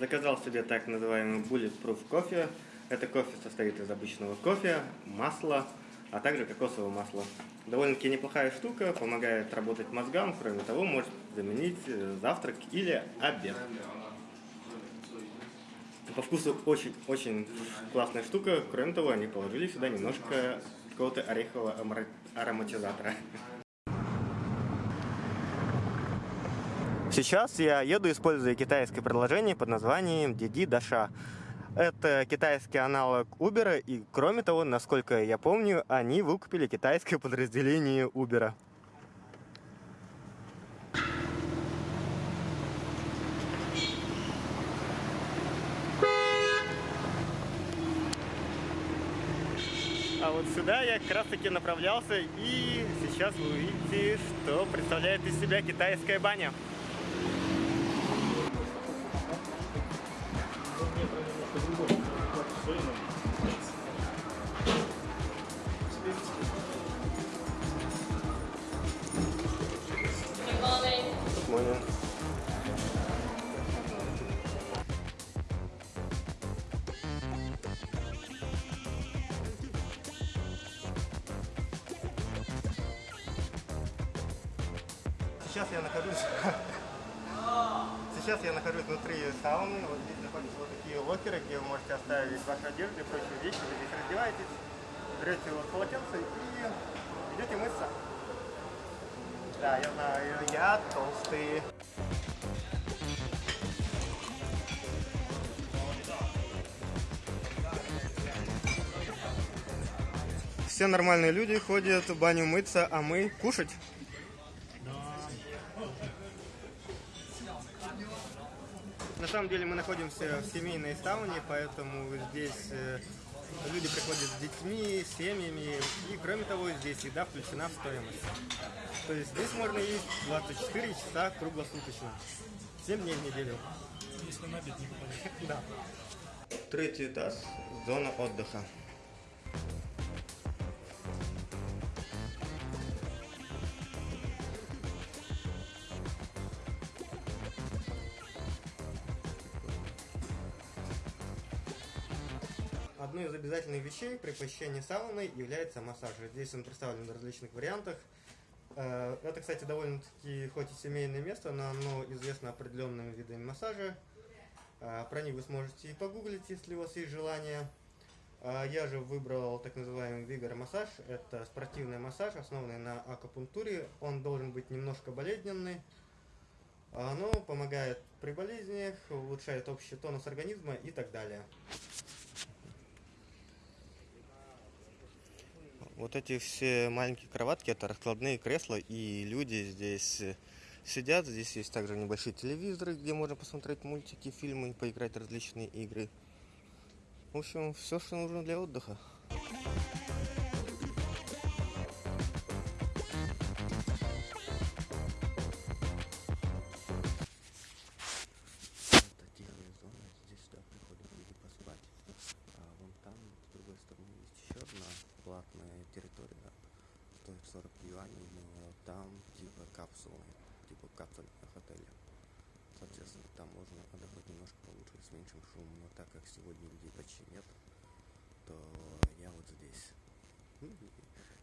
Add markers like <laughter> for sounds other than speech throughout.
Заказал себе так называемый Bulletproof кофе. Это кофе состоит из обычного кофе, масла, а также кокосового масла. Довольно-таки неплохая штука, помогает работать мозгам, кроме того, может заменить э, завтрак или обед. По вкусу очень-очень классная штука, кроме того, они положили сюда немножко какого-то орехового ароматизатора. Сейчас я еду, используя китайское приложение под названием Диди Даша. Это китайский аналог Uber, и кроме того, насколько я помню, они выкупили китайское <laughs> подразделение Uber. А вот сюда я как раз таки направлялся, и сейчас вы увидите, что представляет из себя китайская баня. Понял. Сейчас я нахожусь <laughs> Сейчас я нахожусь внутри сауны. Вот здесь находятся вот такие локеры, где вы можете оставить вашу одежду и прочие вещи. Вы здесь раздеваетесь, берете вот полотенце и идете мыться. Да, я знаю, я толстый. Все нормальные люди ходят в баню мыться, а мы кушать. На самом деле мы находимся в семейной сауне, поэтому здесь э, люди приходят с детьми, с семьями, и кроме того здесь еда включена в стоимость. То есть здесь можно есть 24 часа круглосуточно, 7 дней в неделю. Если на обед не попадет. Да. Третий этаж, зона отдыха. Одной из обязательных вещей при посещении сауны является массаж. Здесь он представлен в различных вариантах. Э, Это, кстати, довольно-таки хоть и семейное место, но оно известно определенными видами массажа. Э, Про них вы сможете и погуглить, если у вас есть желание. Э, Я же выбрал так называемый Vigor массаж. Это спортивный массаж, основанный на акупунктуре. Он должен быть немножко болезненный. Оно помогает при болезнях, улучшает общий тонус организма и так далее. Вот эти все маленькие кроватки, это раскладные кресла, и люди здесь э, сидят. Здесь есть также небольшие телевизоры, где можно посмотреть мультики, фильмы, поиграть в различные игры. В общем, все, что нужно для отдыха. Типа капсулы, типа капсульных отеля. Соответственно, там можно отдохнуть немножко получше, с меньшим шумом. Но так как сегодня людей почти нет, то я вот здесь. Ну,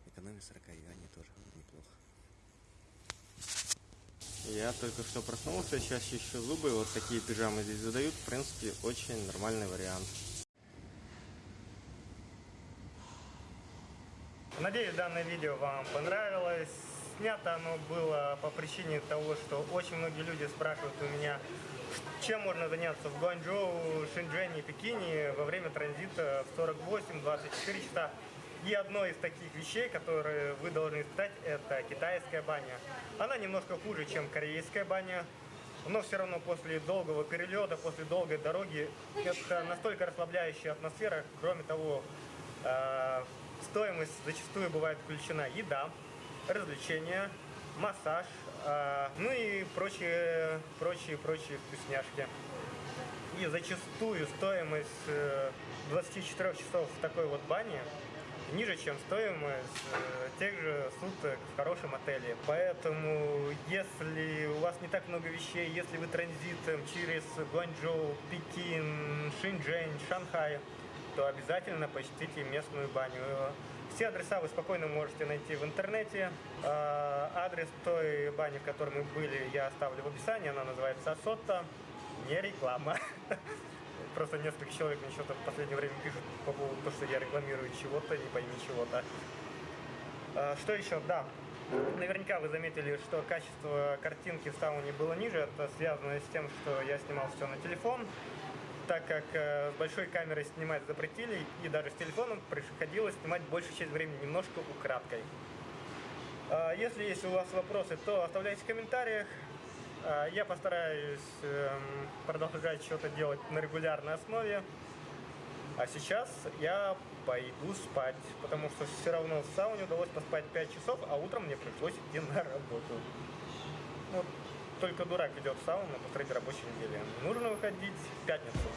экономия 40 юаней тоже неплохо. Я только что проснулся, сейчас чищу зубы, вот такие пижамы здесь задают, в принципе, очень нормальный вариант. Надеюсь, данное видео вам понравилось. Снято оно было по причине того, что очень многие люди спрашивают у меня, чем можно заняться в Гуанчжоу, Шэньчжэне и Пекине во время транзита в 48-24 часа. И одной из таких вещей, которые вы должны испытать, это китайская баня. Она немножко хуже, чем корейская баня, но все равно после долгого перелета, после долгой дороги, это настолько расслабляющая атмосфера. Кроме того, э, стоимость зачастую бывает включена еда, развлечения, массаж, э, ну и прочие, прочие, прочие вкусняшки. И зачастую стоимость э, 24 часов в такой вот бане ниже, чем стоимость э, тех же суток в хорошем отеле. Поэтому, если у вас не так много вещей, если вы транзитом через Гуанчжоу, Пекин, Шинчжэнь, Шанхай, то обязательно посетите местную баню. Все адреса вы спокойно можете найти в интернете. А, Адрес той бани, в которой мы были, я оставлю в описании. Она называется Асотта. Не реклама. <laughs> Просто несколько человек мне что-то в последнее время пишут по поводу того, что я рекламирую чего-то, не пойми чего-то. А, Что еще? Да. Наверняка вы заметили, что качество картинки в сауне было ниже. Это связано с тем, что я снимал все на телефон, так как э, с большой камерой снимать запретили, и даже с телефоном приходилось снимать большую часть времени немножко украдкой. А, Если есть у вас вопросы, то оставляйте в комментариях. А, Я постараюсь эм, продолжать что-то делать на регулярной основе. А сейчас я пойду спать, потому что все равно в сауне удалось поспать 5 часов, а утром мне пришлось идти на работу. Вот только дурак идет в сауну посреди рабочей недели. Нужно выходить в пятницу.